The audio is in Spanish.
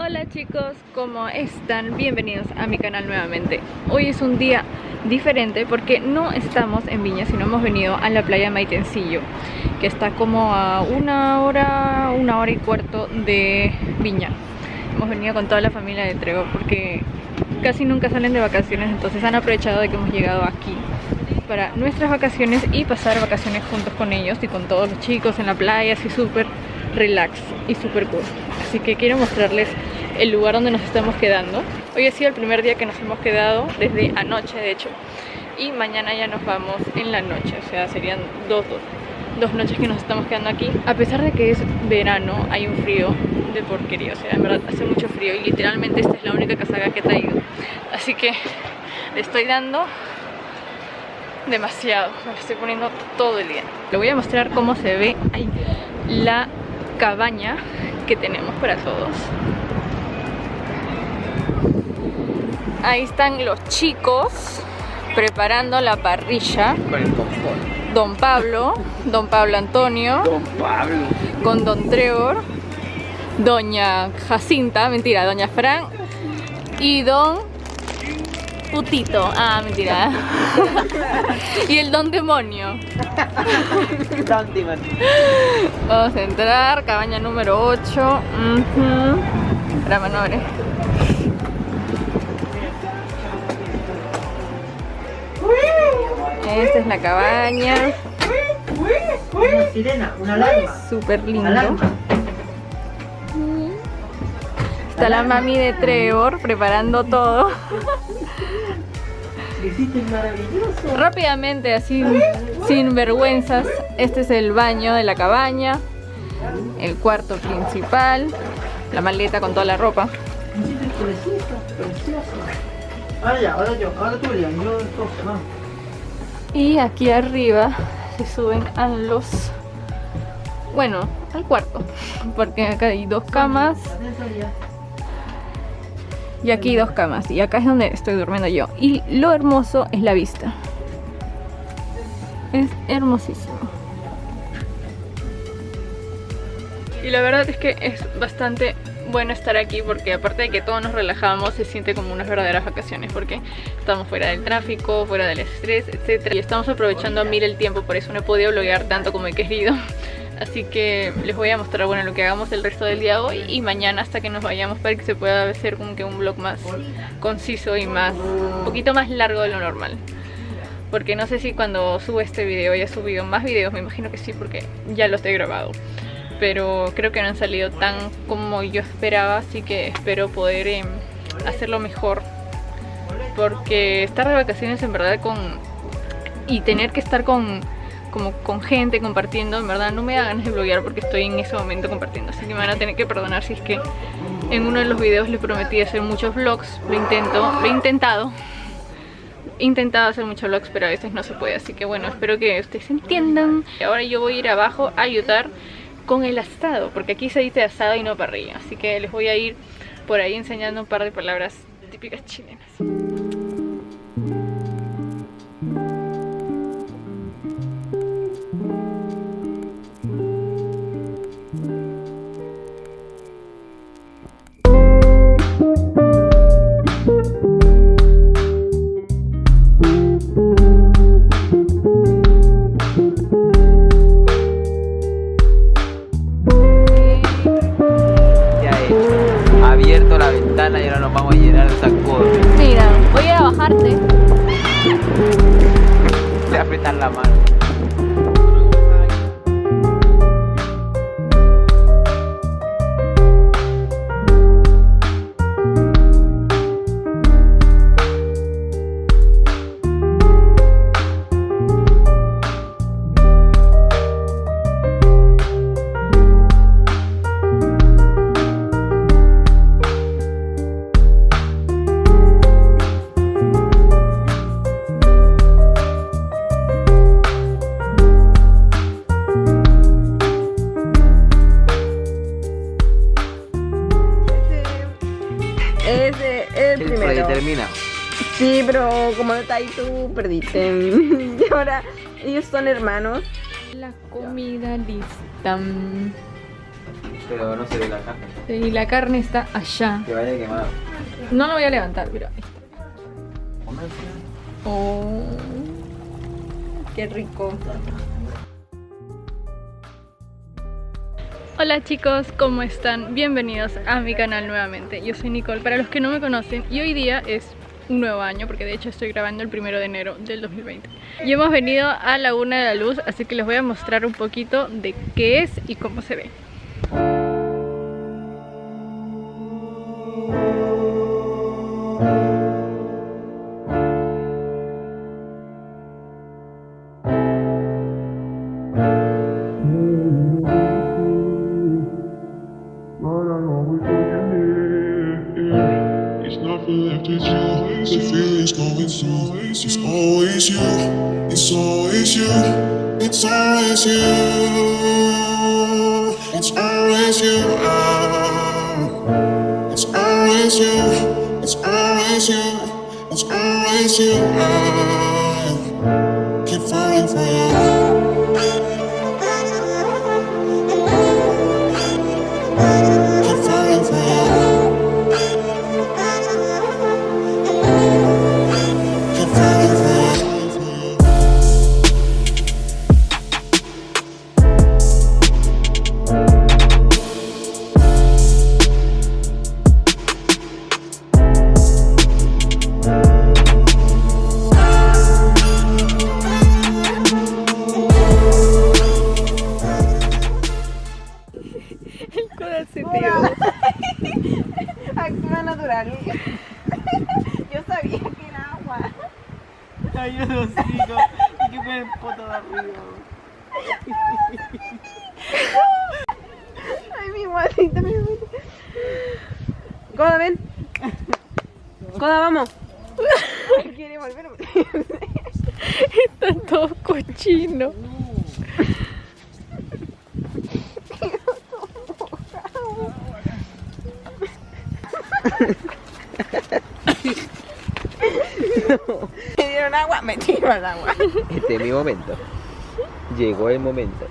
Hola chicos, ¿cómo están? Bienvenidos a mi canal nuevamente. Hoy es un día diferente porque no estamos en Viña sino hemos venido a la playa Maitencillo que está como a una hora, una hora y cuarto de Viña. Hemos venido con toda la familia de Trego porque casi nunca salen de vacaciones entonces han aprovechado de que hemos llegado aquí para nuestras vacaciones y pasar vacaciones juntos con ellos y con todos los chicos en la playa así súper relax y súper cool. Así que quiero mostrarles el lugar donde nos estamos quedando. Hoy ha sido el primer día que nos hemos quedado desde anoche de hecho. Y mañana ya nos vamos en la noche o sea serían dos, dos, dos noches que nos estamos quedando aquí. A pesar de que es verano hay un frío de porquería o sea en verdad hace mucho frío y literalmente esta es la única casaca que he traído. Así que le estoy dando demasiado, me lo estoy poniendo todo el día. Le voy a mostrar cómo se ve ahí la cabaña que tenemos para todos. Ahí están los chicos preparando la parrilla. Don Pablo, Don Pablo Antonio. Don Pablo. Con Don Trevor. Doña Jacinta, mentira, Doña Fran. Y Don Putito. Ah, mentira. y el Don Demonio. Vamos a entrar, cabaña número 8. Uh -huh. no Esta es la cabaña. Una sirena, una alarma. Súper lindo. Está la mami de Trevor preparando todo. Maravilloso. Rápidamente, así sin vergüenzas, este es el baño de la cabaña, el cuarto principal, la maleta con toda la ropa. Y aquí arriba se suben a los... Bueno, al cuarto, porque acá hay dos camas y aquí dos camas y acá es donde estoy durmiendo yo. Y lo hermoso es la vista. Es hermosísimo. Y la verdad es que es bastante bueno estar aquí porque aparte de que todos nos relajamos se siente como unas verdaderas vacaciones porque estamos fuera del tráfico, fuera del estrés, etc. Y estamos aprovechando a mil el tiempo, por eso no he podido bloguear tanto como he querido Así que les voy a mostrar bueno lo que hagamos el resto del día hoy y mañana hasta que nos vayamos para que se pueda hacer como que un vlog más conciso y más un poquito más largo de lo normal. Porque no sé si cuando subo este video haya subido más videos, me imagino que sí porque ya los he grabado. Pero creo que no han salido tan como yo esperaba, así que espero poder em, hacerlo mejor. Porque estar de vacaciones en verdad con... y tener que estar con como con gente compartiendo, en verdad no me da ganas de bloguear porque estoy en ese momento compartiendo, así que me van a tener que perdonar si es que en uno de los videos les prometí hacer muchos vlogs, lo intento, lo he intentado, he intentado hacer muchos vlogs pero a veces no se puede, así que bueno, espero que ustedes entiendan. Ahora yo voy a ir abajo a ayudar con el asado, porque aquí se dice asado y no parrilla, así que les voy a ir por ahí enseñando un par de palabras típicas chilenas. La mano. Sí, pero como no está ahí tú, perdiste. y ahora ellos son hermanos. La comida lista. Pero no se ve la carne. Y la carne está allá. Que vaya quemado. No lo voy a levantar, pero ahí está. Oh, qué rico. Hola chicos, ¿cómo están? Bienvenidos a mi canal nuevamente. Yo soy Nicole, para los que no me conocen, y hoy día es un nuevo año, porque de hecho estoy grabando el primero de enero del 2020. Y hemos venido a Laguna de la Luz, así que les voy a mostrar un poquito de qué es y cómo se ve. It's you. The feeling's going through. It's always you. It's always you. It's always you. It's always you. Ah. It's always you. It's always you. It's always you. Actúa natural. Yo sabía que era agua. Ay, yo no sigo. Y que me el poto de arriba. Ay, mi guatita, mi guatita. Coda, ven. Coda, vamos. Quiere volver. Está todo cochino. Me dieron agua, me tiro al agua. Este es mi momento. Llegó el momento.